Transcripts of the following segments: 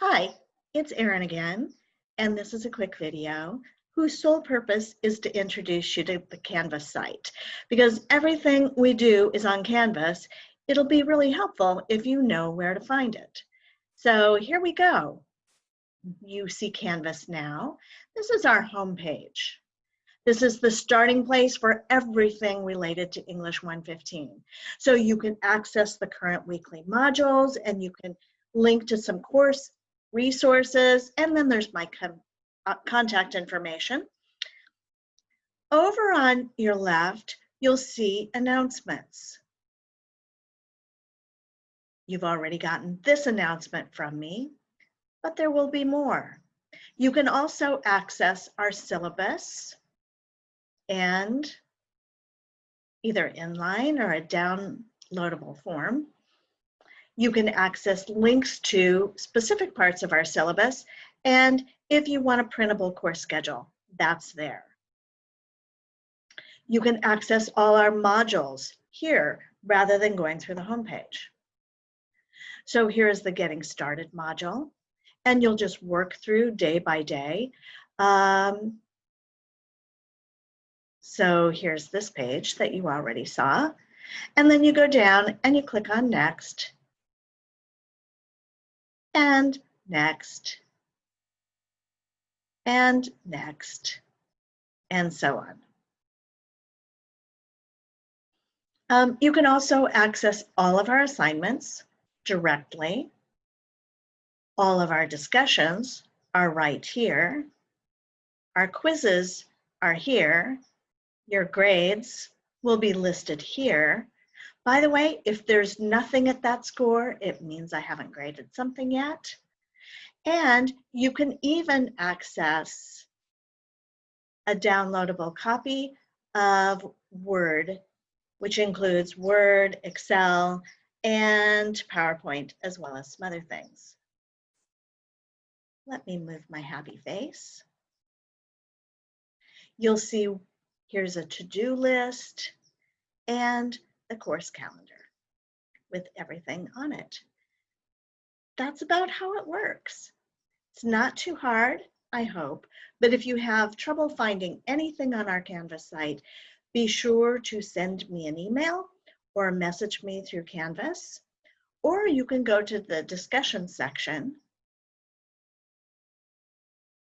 Hi, it's Erin again, and this is a quick video whose sole purpose is to introduce you to the Canvas site. Because everything we do is on Canvas, it'll be really helpful if you know where to find it. So here we go. You see Canvas now. This is our home page. This is the starting place for everything related to English 115. So you can access the current weekly modules and you can link to some course resources, and then there's my uh, contact information. Over on your left, you'll see announcements. You've already gotten this announcement from me, but there will be more. You can also access our syllabus and either inline or a downloadable form. You can access links to specific parts of our syllabus, and if you want a printable course schedule, that's there. You can access all our modules here rather than going through the homepage. So here's the Getting Started module, and you'll just work through day by day. Um, so here's this page that you already saw. And then you go down and you click on Next, and next, and next, and so on. Um, you can also access all of our assignments directly. All of our discussions are right here. Our quizzes are here. Your grades will be listed here. By the way, if there's nothing at that score, it means I haven't graded something yet. And you can even access a downloadable copy of Word, which includes Word, Excel, and PowerPoint, as well as some other things. Let me move my happy face. You'll see here's a to-do list and the course calendar with everything on it. That's about how it works. It's not too hard, I hope, but if you have trouble finding anything on our Canvas site, be sure to send me an email or message me through Canvas, or you can go to the discussion section,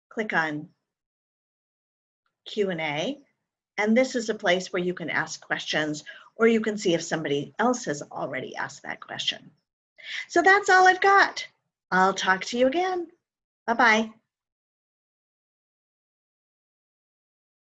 click on Q&A, and this is a place where you can ask questions or you can see if somebody else has already asked that question. So that's all I've got. I'll talk to you again. Bye-bye.